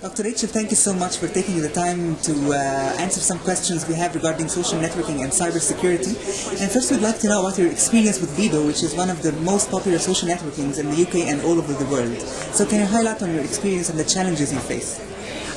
Dr. Rachel, thank you so much for taking the time to uh, answer some questions we have regarding social networking and cybersecurity. And first, we'd like to know about your experience with Bebo, which is one of the most popular social networkings in the UK and all over the world. So, can you highlight on your experience and the challenges you face?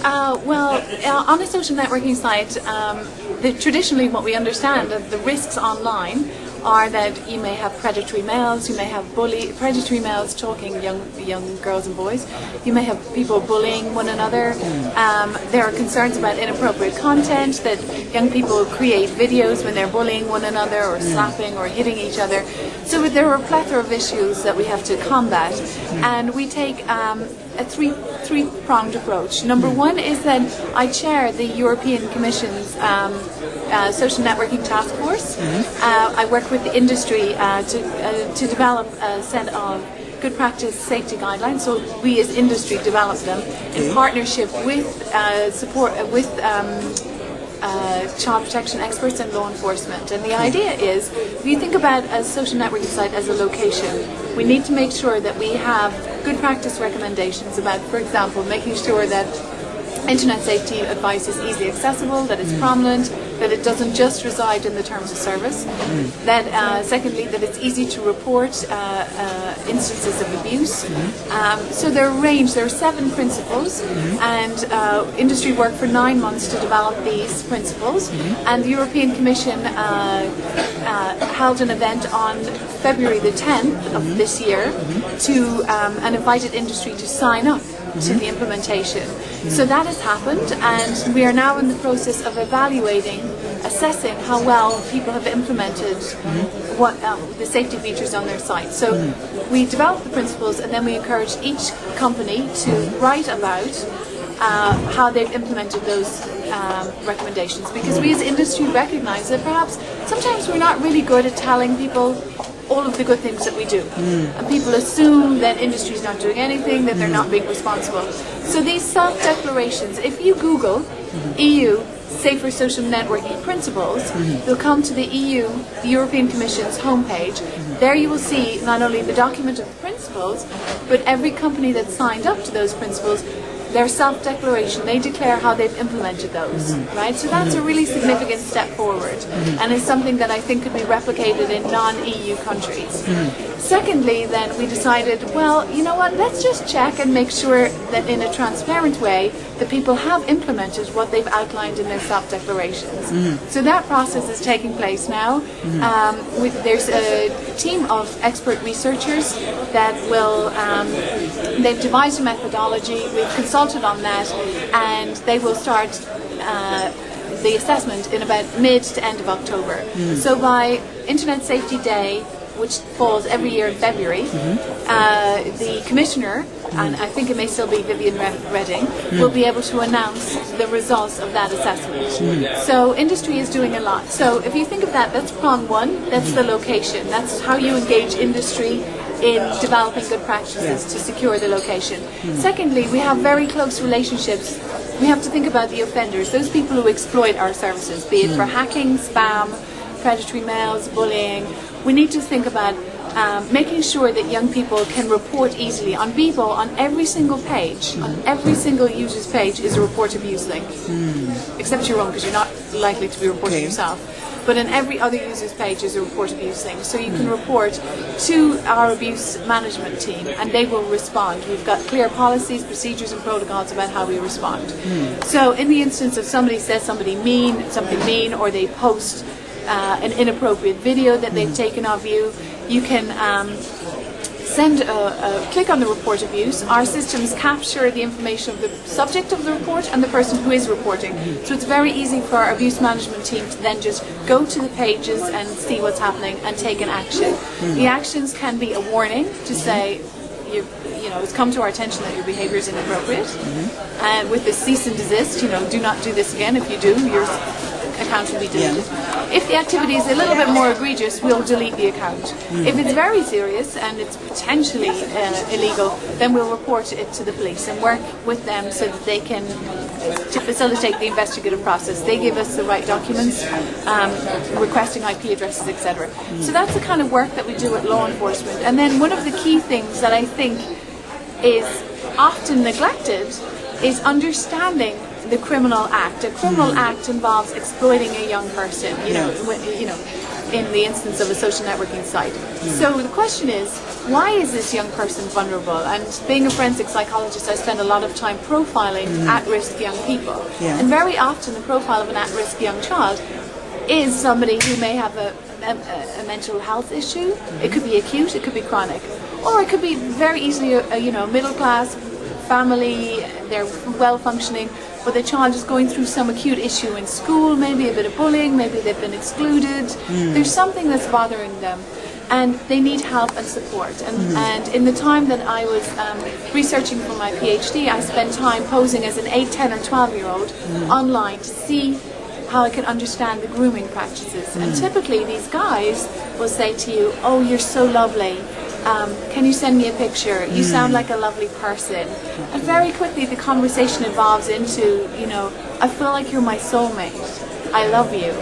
Uh, well, uh, on a social networking site, um, the, traditionally what we understand are the risks online are that you may have predatory males, you may have bully predatory males talking young young girls and boys, you may have people bullying one another. Um, there are concerns about inappropriate content that young people create videos when they're bullying one another or slapping or hitting each other. So there are a plethora of issues that we have to combat, and we take um, a three three pronged approach. Number one is that I chair the European Commission's um, uh, social networking task force. Uh, I work with the industry uh, to uh, to develop a set of good practice safety guidelines. So we as industry develop them in partnership with uh, support uh, with. Um, uh, child protection experts and law enforcement. And the idea is, if you think about a social networking site as a location, we need to make sure that we have good practice recommendations about, for example, making sure that internet safety advice is easily accessible, that it's prominent, that it doesn't just reside in the terms of service. That uh, secondly, that it's easy to report uh, uh, instances of abuse. Um, so there are a range. There are seven principles, and uh, industry worked for nine months to develop these principles. And the European Commission uh, uh, held an event on February the 10th of this year to um, and invited industry to sign up to the implementation. So that has happened, and we are now in the process of evaluating, assessing how well people have implemented what um, the safety features on their site. So we develop the principles, and then we encourage each company to write about uh, how they've implemented those um, recommendations. Because we as industry recognise that perhaps sometimes we're not really good at telling people all of the good things that we do. Hmm. And people assume that industry is not doing anything, that they're not hmm. being responsible. So these self-declarations, if you Google hmm. EU Safer Social Networking Principles, you'll come to the EU, the European Commission's homepage. There you will see not only the document of the principles, but every company that signed up to those principles their self-declaration, they declare how they've implemented those, mm-hmm. right? So that's a really mm-hmm. significant step forward, and it's something that I think could be replicated in non-EU countries. Mm-hmm. Secondly, then we decided, well, you know what? Let's just check and make sure that in a transparent way, the people have implemented what they've outlined in their self-declarations. So that process is taking place now. Um, with, there's a team of expert researchers that will. Um, they've devised a methodology. We've consulted on that, and they will start. Uh, the assessment in about mid to end of October. So by Internet Safety Day, which falls every year in February, uh, the commissioner, and I think it may still be Vivian Re- Reding, will be able to announce the results of that assessment. So industry is doing a lot. So if you think of that, that's prong one, that's the location, that's how you engage industry in developing good practices to secure the location. Secondly, we have very close relationships. We have to think about the offenders, those people who exploit our services, be it for hmm. hacking, spam, predatory males, bullying. We need to think about um, making sure that young people can report easily. On Bebo, on every single page, on hmm. every single user's page is a report abuse link. Hmm. Except your own, because you're not likely to be reporting Okay. yourself. But in every other user's page is a report abuse thing. So you can report to our abuse management team and they will respond. We've got clear policies, procedures and protocols about how we respond. So in the instance of somebody says somebody mean, something mean, or they post uh, an inappropriate video that they've taken of you, you can um, send a, a click on the report abuse. Our systems capture the information of the subject of the report and the person who is reporting. So it's very easy for our abuse management team to then just go to the pages and see what's happening and take an action. Hmm. The actions can be a warning to hmm. say, you, you know, it's come to our attention that your behaviour is inappropriate. Hmm. And with the cease and desist, you know, do not do this again. If you do, your account will be deleted. If the activity is a little bit more egregious, we'll delete the account. If it's very serious and it's potentially uh, illegal, then we'll report it to the police and work with them so that they can to facilitate the investigative process. They give us the right documents, um, requesting IP addresses, etc. So that's the kind of work that we do at law enforcement. And then one of the key things that I think is often neglected is understanding the criminal act. A criminal hmm. act involves exploiting a young person, you know, Yeah. when- you know, in the instance of a social networking site. Hmm. So the question is, why is this young person vulnerable? And being a forensic psychologist, I spend a lot of time profiling hmm. at-risk young people. Yeah. And very often the profile of an at-risk young child is somebody who may have a, a, a mental health issue. It could be acute, it could be chronic, or it could be very easily a, a you know middle class family. They're well functioning, but the child is going through some acute issue in school, maybe a bit of bullying, maybe they've been excluded. Hmm. There's something that's bothering them. And they need help and support. And, hmm. and in the time that I was um, researching for my PhD, I spent time posing as an 8, 10, or 12 year old hmm. online to see how I can understand the grooming practices. And typically, these guys will say to you, "Oh, you're so lovely. Um, can you send me a picture? You hmm. sound like a lovely person." And very quickly, the conversation evolves into, you know, "I feel like you're my soulmate. I love you.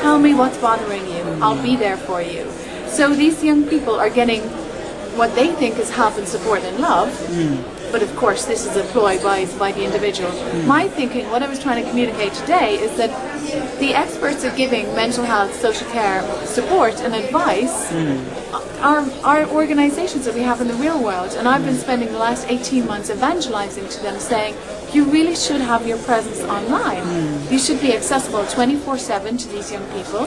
Tell me what's bothering you. Hmm. I'll be there for you." So these young people are getting what they think is help and support and love. Hmm. But of course, this is a ploy by, by the individual. My thinking, what I was trying to communicate today, is that the experts at giving mental health, social care support and advice hmm. are, are organizations that we have in the real world. And I've been spending the last 18 months evangelizing to them, saying, you really should have your presence online. Hmm. You should be accessible 24 7 to these young people.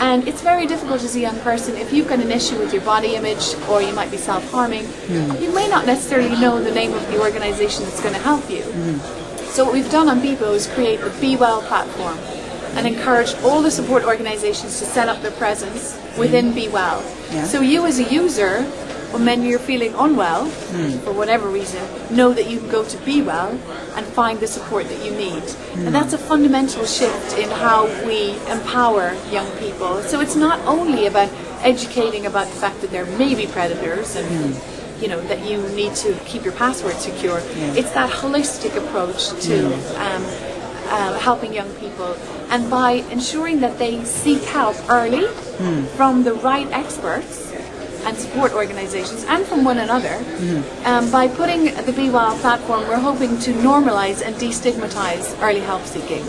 And it's very difficult as a young person if you've got an issue with your body image or you might be self harming, hmm. you may not necessarily know the name of the organization that's going to help you. So what we've done on Bebo is create the Be Well platform and encourage all the support organizations to set up their presence within mm. Be Well. Yeah. So you as a user, when you're feeling unwell, mm. for whatever reason, know that you can go to Be Well and find the support that you need. And mm. that's a fundamental shift in how we empower young people. So it's not only about educating about the fact that there may be predators and you know that you need to keep your password secure. It's that holistic approach to um, uh, helping young people, and by ensuring that they seek help early from the right experts and support organizations and from one another. Um, by putting the Be Well platform, we're hoping to normalize and destigmatize early help seeking.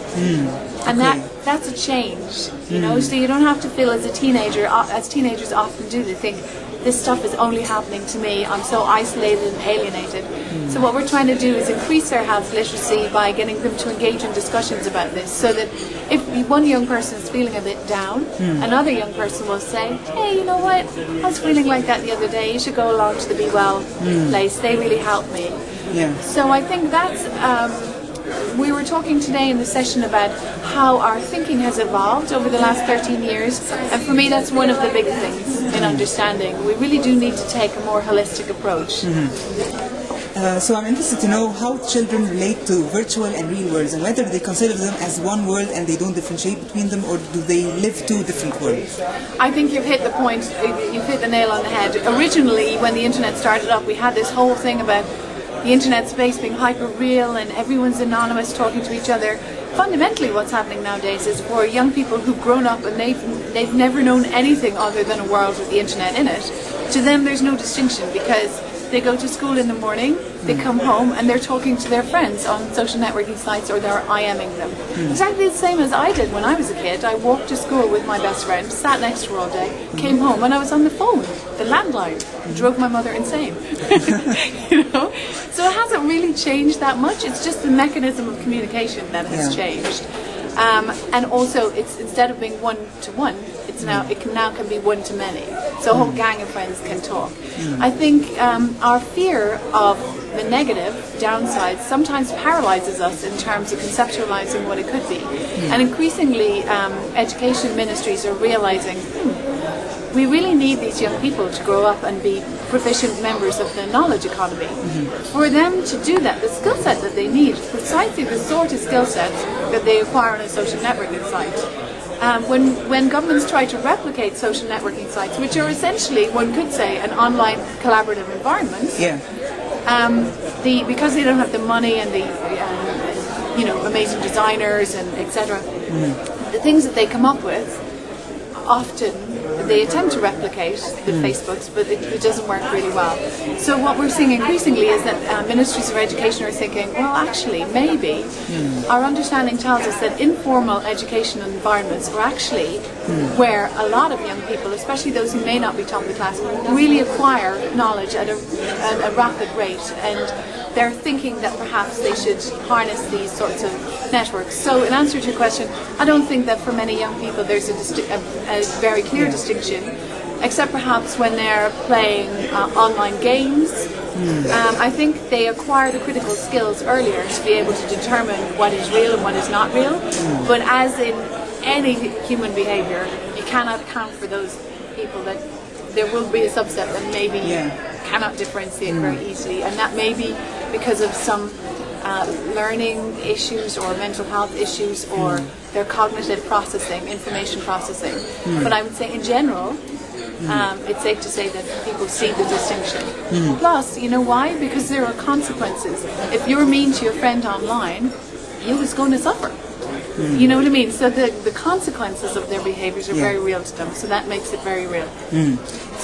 And that that's a change, you know. So you don't have to feel as a teenager, uh, as teenagers often do, they think this stuff is only happening to me. I'm so isolated and alienated. So what we're trying to do is increase their health literacy by getting them to engage in discussions about this, so that if one young person is feeling a bit down, another young person will say, "Hey, you know what? I was feeling like that the other day. You should go along to the Be Well place. They really helped me." Yeah. So I think that's. Um, we were talking today in the session about how our thinking has evolved over the last 13 years, and for me, that's one of the big things in understanding. We really do need to take a more holistic approach. Uh, so I'm interested to know how children relate to virtual and real worlds and whether they consider them as one world and they don't differentiate between them or do they live two different worlds? I think you've hit the point, you've hit the nail on the head. Originally, when the internet started up, we had this whole thing about the internet space being hyper real and everyone's anonymous talking to each other. Fundamentally, what's happening nowadays is for young people who've grown up and they've, they've never known anything other than a world with the internet in it, to them there's no distinction because they go to school in the morning, they hmm. come home, and they're talking to their friends on social networking sites or they're IMing them. Hmm. Exactly the same as I did when I was a kid. I walked to school with my best friend, sat next to her all day, hmm. came home, and I was on the phone, the landline. Drove my mother insane. you know? So it hasn't really changed that much. It's just the mechanism of communication that has Yeah. changed. Um, and also, it's instead of being one to one, it's now it can now can be one to many. So a whole gang of friends can talk. I think um, our fear of the negative downsides sometimes paralyzes us in terms of conceptualizing what it could be. And increasingly, um, education ministries are realizing. Hmm, we really need these young people to grow up and be proficient members of the knowledge economy. For them to do that, the skill set that they need, precisely the sort of skill set that they acquire on a social networking site. Um, when, when governments try to replicate social networking sites, which are essentially, one could say, an online collaborative environment, Yeah. um, the because they don't have the money and the um, you know amazing designers and etc. The things that they come up with often they attempt to replicate the hmm. Facebooks, but it, it doesn't work really well. So what we're seeing increasingly is that uh, ministries of education are thinking, well, actually, maybe hmm. our understanding tells us that informal educational environments are actually hmm. where a lot of young people, especially those who may not be top of the class, really acquire knowledge at a, at a rapid rate. And they're thinking that perhaps they should harness these sorts of networks. So in answer to your question, I don't think that for many young people there's a, a, a very clear distinction, except perhaps when they're playing uh, online games. Um, I think they acquire the critical skills earlier to be able to determine what is real and what is not real. But as in any human behaviour, you cannot account for those people that there will be a subset that maybe Yeah. cannot differentiate very mm. easily, and that may be because of some uh, learning issues or mental health issues or mm. their cognitive processing, information processing. Mm. But I would say in general, um, it's safe to say that people see the distinction. Plus, you know why? Because there are consequences. If you're mean to your friend online, you was going to suffer. You know what I mean? So the, the consequences of their behaviors are Yeah. very real to them. So that makes it very real.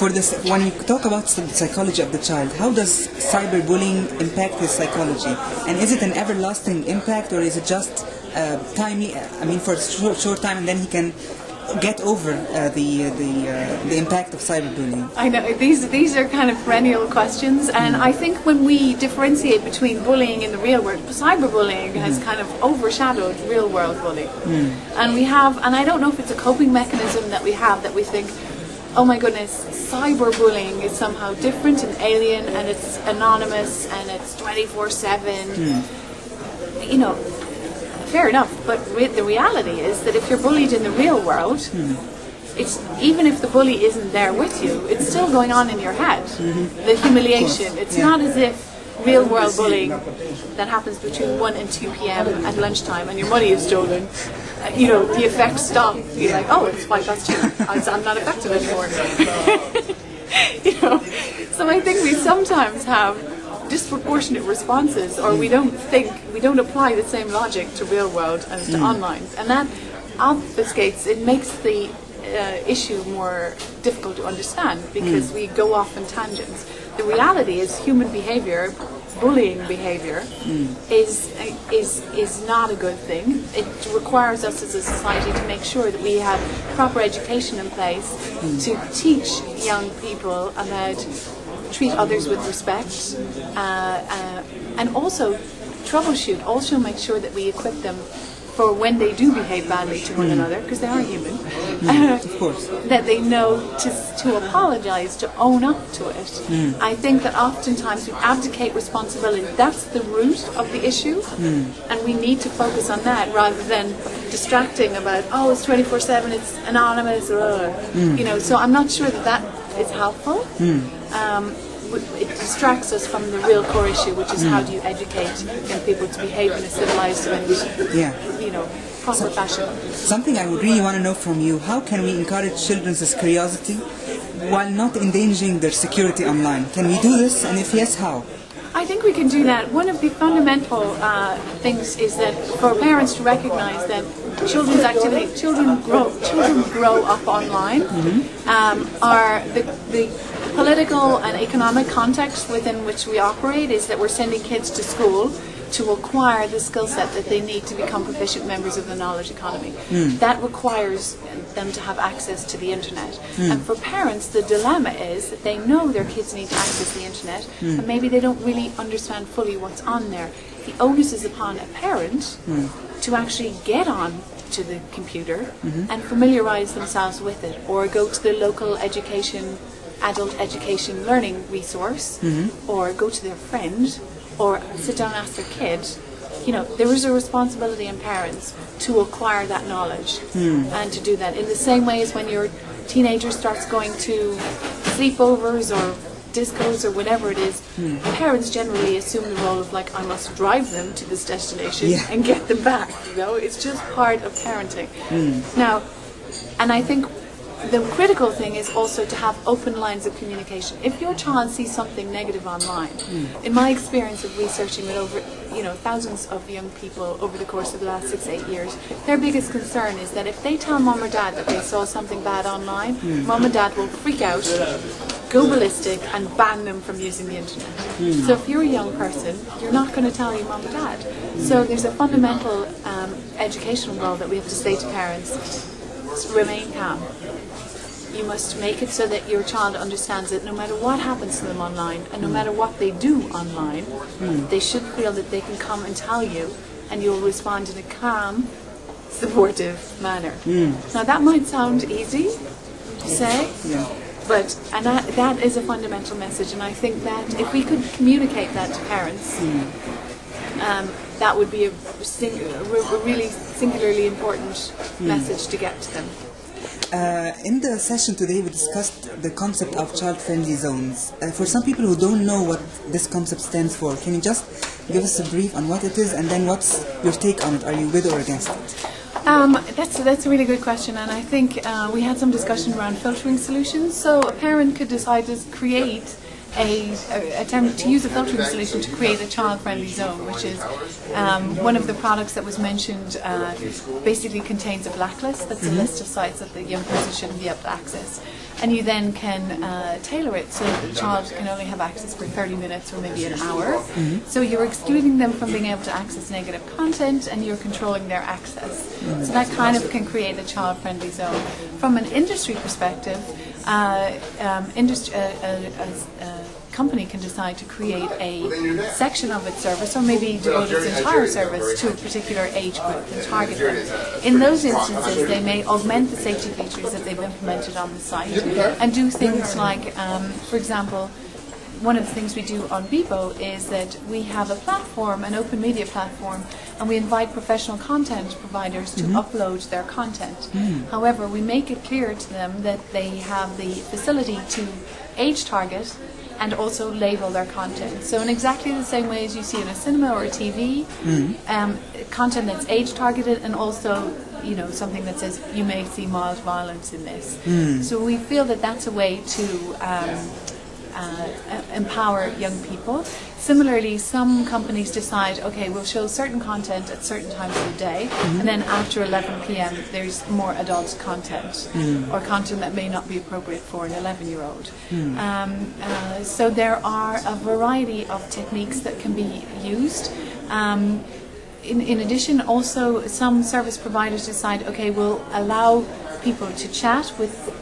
For this, when you talk about the psychology of the child, how does cyberbullying impact his psychology? And is it an everlasting impact, or is it just uh, timely? I mean, for a short, short time, and then he can get over uh, the uh, the uh, the impact of cyberbullying. I know these these are kind of perennial questions, and mm. I think when we differentiate between bullying in the real world, cyberbullying has mm. kind of overshadowed real world bullying, mm. and we have, and I don't know if it's a coping mechanism that we have that we think, oh my goodness, cyberbullying is somehow different and alien, and it's anonymous and it's twenty four seven. You know, fair enough, but the reality is that if you're bullied in the real world, it's even if the bully isn't there with you, it's still going on in your head. The humiliation. It's Yeah. not as if real world bullying that happens between 1 and 2 p.m. at lunchtime and your money is stolen. uh, You know, the effects stop. You're like, oh, it's five past two. I'm not affected anymore. you know, so I think we sometimes have disproportionate responses, or we don't think we don't apply the same logic to real world as to hmm. online, and that obfuscates. It makes the uh, issue more difficult to understand because hmm. we go off in tangents. The reality is human behavior, bullying behavior, hmm. is is is not a good thing. It requires us as a society to make sure that we have proper education in place to teach young people about treat others with respect, uh, uh, and also troubleshoot. Also make sure that we equip them for when they do behave badly to one another, because they are human. Of course. that they know to, to apologize, to own up to it. I think that oftentimes we abdicate responsibility. That's the root of the issue, and we need to focus on that rather than distracting about oh it's twenty four seven, it's anonymous, uh, you know. So I'm not sure that that is helpful. Um, it distracts us from the real core issue, which is how do you educate young people to behave in a civilized and Yeah. you know proper fashion. Something I would really want to know from you: How can we encourage children's curiosity while not endangering their security online? Can we do this? And if yes, how? I think we can do that. One of the fundamental uh, things is that for parents to recognise that children's activity, children grow, children grow up online, mm-hmm. um, are the, the political and economic context within which we operate is that we're sending kids to school to acquire the skill set that they need to become proficient members of the knowledge economy. Mm. That requires them to have access to the internet. Mm. And for parents, the dilemma is that they know their kids need to access the internet, mm. and maybe they don't really understand fully what's on there. The onus is upon a parent to actually get on to the computer mm-hmm. and familiarize themselves with it, or go to the local education, adult education learning resource, mm-hmm. or go to their friend, or sit down and ask their kid. You know, there is a responsibility in parents to acquire that knowledge hmm. and to do that. In the same way as when your teenager starts going to sleepovers or discos or whatever it is, hmm. parents generally assume the role of like I must drive them to this destination Yeah. and get them back. You know, it's just part of parenting. Hmm. Now, and I think the critical thing is also to have open lines of communication. If your child sees something negative online, hmm. in my experience of researching with over you know thousands of young people over the course of the last six eight years, their biggest concern is that if they tell mom or dad that they saw something bad online, mom and dad will freak out, go ballistic, and ban them from using the internet. Hmm. So if you're a young person, you're not going to tell your mom or dad. So there's a fundamental um, educational role that we have to say to parents: remain calm. You must make it so that your child understands that no matter what happens to them online and no hmm. matter what they do online, hmm. they should feel that they can come and tell you and you'll respond in a calm, supportive manner. Now that might sound easy to say, but and that, that is a fundamental message and I think that if we could communicate that to parents, um, that would be a, sing- a a really singularly important message to get to them. Uh, in the session today, we discussed the concept of child-friendly zones. Uh, for some people who don't know what this concept stands for, can you just give us a brief on what it is, and then what's your take on it? Are you with or against it? Um, that's that's a really good question, and I think uh, we had some discussion around filtering solutions. So a parent could decide to create a, a attempt to use a filtering solution to create a child-friendly zone, which is um, one of the products that was mentioned. Uh, basically, contains a blacklist. That's a list of sites that the young person shouldn't be able to access. And you then can uh, tailor it so that the child can only have access for 30 minutes or maybe an hour. So you're excluding them from being able to access negative content and you're controlling their access. So that kind of can create a child-friendly zone. From an industry perspective, uh, um, industry, uh, uh, uh, uh, company can decide to create a section of its service or maybe devote its entire service to a particular age group and target them. In those instances, they may augment the safety features that they've implemented on the site and do things like, um, for example, one of the things we do on Bebo is that we have a platform, an open media platform, and we invite professional content providers to upload their content. However, we make it clear to them that they have the facility to age target and also label their content. So in exactly the same way as you see in a cinema or a TV, um, content that's age targeted and also you know something that says you may see mild violence in this. So we feel that that's a way to um, uh, empower young people. Similarly, some companies decide, okay, we'll show certain content at certain times of the day, and then after 11 p.m. there's more adult content or content that may not be appropriate for an 11-year-old. Um, uh, so there are a variety of techniques that can be used. Um, in, in addition, also some service providers decide, okay, we'll allow people to chat with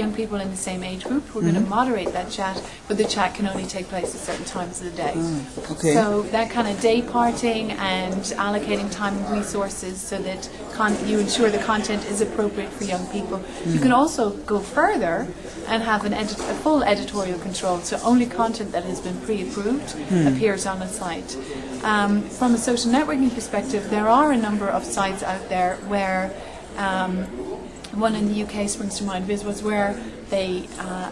young people in the same age group. We're going to moderate that chat, but the chat can only take place at certain times of the day. okay. So that kind of day parting and allocating time and resources so that con- you ensure the content is appropriate for young people. You can also go further and have an edit- a full editorial control, so only content that has been pre-approved appears on a site. Um, from a social networking perspective, there are a number of sites out there where um, one in the UK springs to mind. Viz was where they. Uh,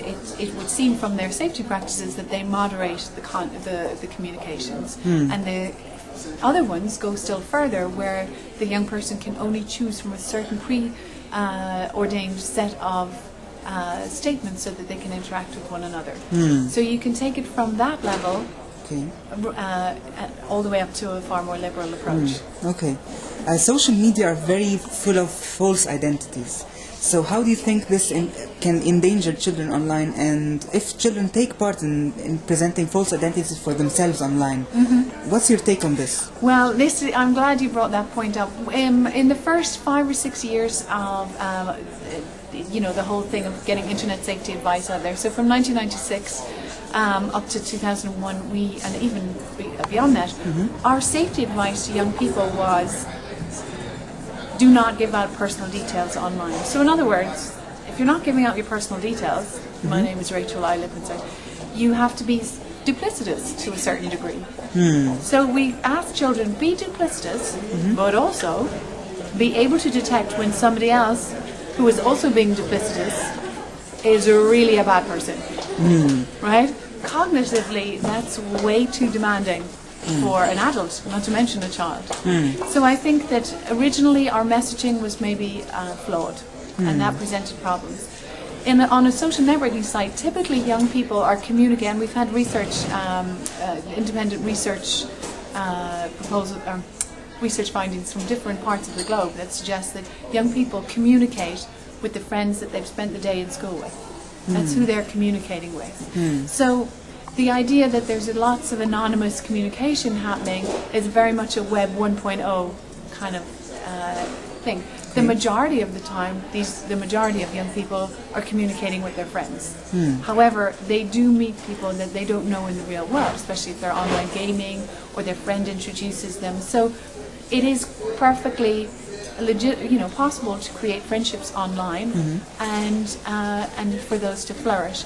it, it would seem from their safety practices that they moderate the con- the, the communications, and the other ones go still further, where the young person can only choose from a certain pre-ordained set of uh, statements so that they can interact with one another. So you can take it from that level Okay. uh, all the way up to a far more liberal approach. Okay. Uh, social media are very full of false identities. So how do you think this in, can endanger children online? And if children take part in, in presenting false identities for themselves online, what's your take on this? Well, this is, I'm glad you brought that point up. Um, in the first five or six years of, um, you know, the whole thing of getting internet safety advice out there. So from 1996 um, up to 2001, we and even beyond that, our safety advice to young people was do not give out personal details online. So in other words, if you're not giving out your personal details, my mm-hmm. name is Rachel, I live inside, you have to be duplicitous to a certain degree. Hmm. So we ask children be duplicitous, mm-hmm. but also be able to detect when somebody else who is also being duplicitous is really a bad person. Hmm. Right? Cognitively, that's way too demanding for an adult, not to mention a child. So I think that originally our messaging was maybe uh, flawed. and that presented problems. In a, on a social networking site, typically young people are communicating. We've had research, um, uh, independent research uh, proposal, um, research findings from different parts of the globe that suggest that young people communicate with the friends that they've spent the day in school with. That's who they're communicating with. So the idea that there's lots of anonymous communication happening is very much a Web 1.0 kind of uh, thing. The majority of the time, these the majority of young people are communicating with their friends. However, they do meet people that they don't know in the real world, especially if they're online gaming or their friend introduces them. So, it is perfectly legit, you know, possible to create friendships online and uh, and for those to flourish.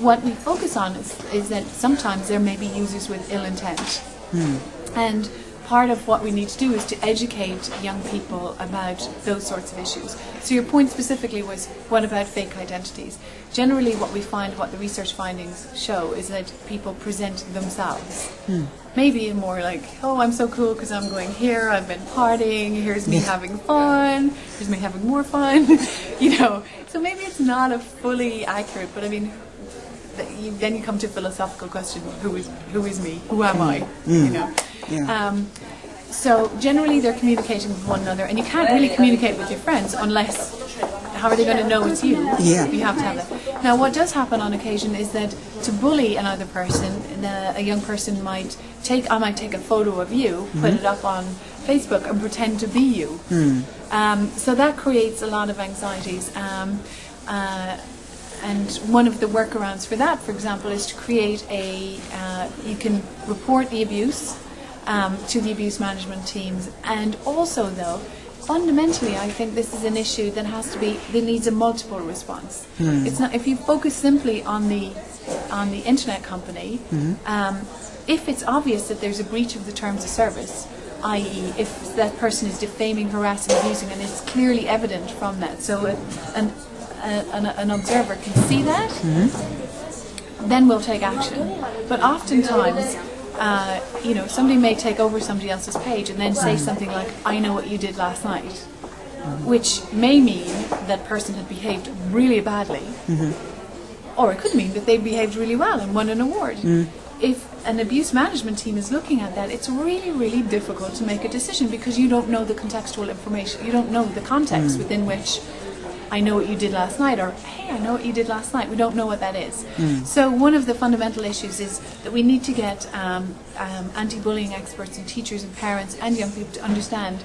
What we focus on is, is that sometimes there may be users with ill intent, hmm. and part of what we need to do is to educate young people about those sorts of issues. So your point specifically was, what about fake identities? Generally, what we find, what the research findings show, is that people present themselves. Hmm. Maybe more like, oh, I'm so cool because I'm going here, I've been partying, here's me having fun, here's me having more fun, you know. So maybe it's not a fully accurate, but I mean, you, then you come to a philosophical question: Who is who is me? Who am I? You know. Yeah. Um, so generally, they're communicating with one another, and you can't really communicate with your friends unless. How are they going to know it's you? Yeah. You have to have that. Now, what does happen on occasion is that to bully another person, the, a young person might take. I might take a photo of you, put it up on Facebook, and pretend to be you. Um, so that creates a lot of anxieties. Um, uh, and one of the workarounds for that, for example, is to create a, uh, you can report the abuse um, to the abuse management teams. And also, though, fundamentally, I think this is an issue that has to be, that needs a multiple response. It's not, if you focus simply on the, on the internet company, um, if it's obvious that there's a breach of the terms of service, i.e., if that person is defaming, harassing, abusing, and it's clearly evident from that, so a, an, a, an, an observer can see that, then we'll take action. But oftentimes, uh, you know, somebody may take over somebody else's page and then say something like, "I know what you did last night," which may mean that person had behaved really badly, mm-hmm. or it could mean that they behaved really well and won an award. Mm. If an abuse management team is looking at that, it's really, really difficult to make a decision because you don't know the contextual information. You don't know the context mm. within which I know what you did last night, or hey, I know what you did last night. We don't know what that is. So one of the fundamental issues is that we need to get um, um, anti-bullying experts and teachers and parents and young people to understand.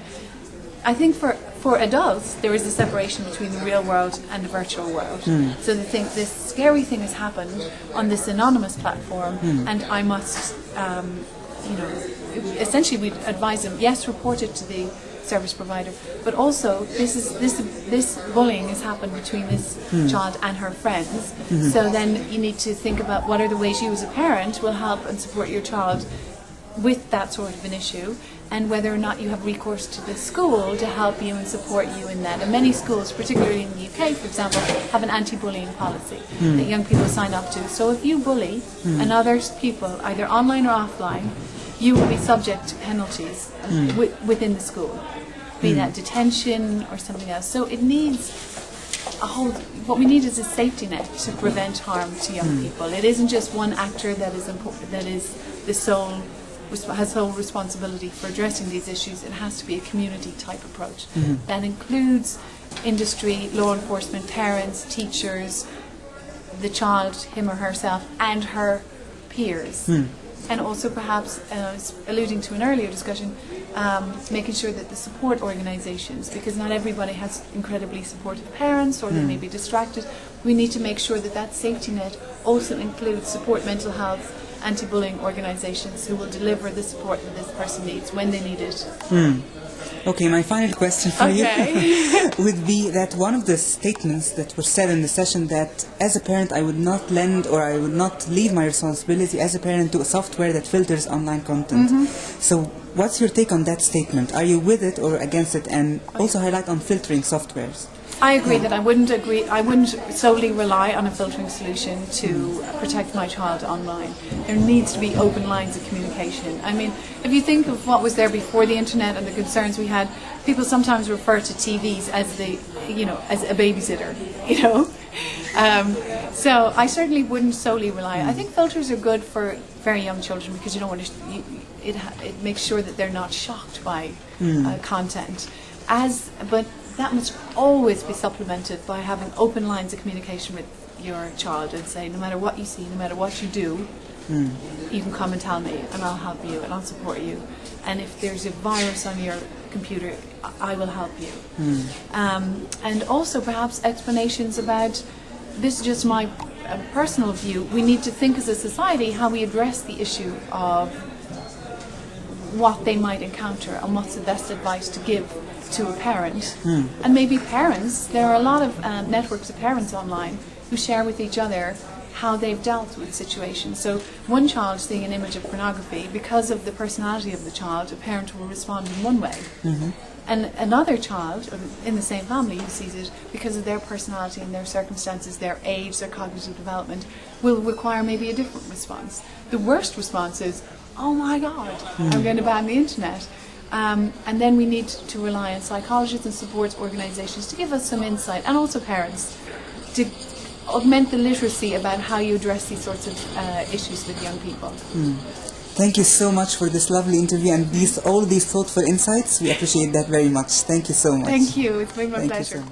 I think for for adults there is a separation between the real world and the virtual world. So they think this scary thing has happened on this anonymous platform, and I must, um, you know, essentially we advise them yes, report it to the service provider, but also this is this this bullying has happened between this hmm. child and her friends. Hmm. So then you need to think about what are the ways you as a parent will help and support your child with that sort of an issue and whether or not you have recourse to the school to help you and support you in that. And many schools, particularly in the UK, for example, have an anti-bullying policy hmm. that young people sign up to. So if you bully another people, either online or offline, you will be subject to penalties uh, hmm. wi- within the school, be hmm. that detention or something else. So it needs a whole. What we need is a safety net to prevent harm to young hmm. people. It isn't just one actor that is important. That is the sole has sole responsibility for addressing these issues. It has to be a community type approach that includes industry, law enforcement, parents, teachers, the child, him or herself, and her peers. And also, perhaps, uh, alluding to an earlier discussion, um, making sure that the support organisations, because not everybody has incredibly supportive parents or they may be distracted, we need to make sure that that safety net also includes support mental health, anti bullying organisations who will deliver the support that this person needs when they need it. Okay, my final question for Okay. you would be that one of the statements that were said in the session that as a parent I would not lend or I would not leave my responsibility as a parent to a software that filters online content. Mm-hmm. So what's your take on that statement? Are you with it or against it? And also highlight on filtering softwares. I agree that I wouldn't agree. I wouldn't solely rely on a filtering solution to protect my child online. There needs to be open lines of communication. I mean, if you think of what was there before the internet and the concerns we had, people sometimes refer to TVs as the you know, as a babysitter, you know. Um, so I certainly wouldn't solely rely. I think filters are good for very young children because you don't want to. You, it it makes sure that they're not shocked by uh, content. As but that must always be supplemented by having open lines of communication with your child and say no matter what you see, no matter what you do, you can come and tell me and I'll help you and I'll support you. And if there's a virus on your computer, I will help you. Um, and also perhaps explanations about this is just my uh, personal view. We need to think as a society how we address the issue of what they might encounter and what's the best advice to give to a parent. Hmm. And maybe parents, there are a lot of um, networks of parents online who share with each other how they've dealt with situations. So one child seeing an image of pornography, because of the personality of the child, a parent will respond in one way. Mm-hmm. And another child um, in the same family who sees it, because of their personality and their circumstances, their age, their cognitive development, will require maybe a different response. The worst response is, oh my God, I'm going to ban the internet. Um, and then we need to rely on psychologists and support organisations to give us some insight, and also parents, to augment the literacy about how you address these sorts of uh, issues with young people. Thank you so much for this lovely interview and these all these thoughtful insights. We appreciate that very much. Thank you so much. Thank you. It's been my Thank pleasure.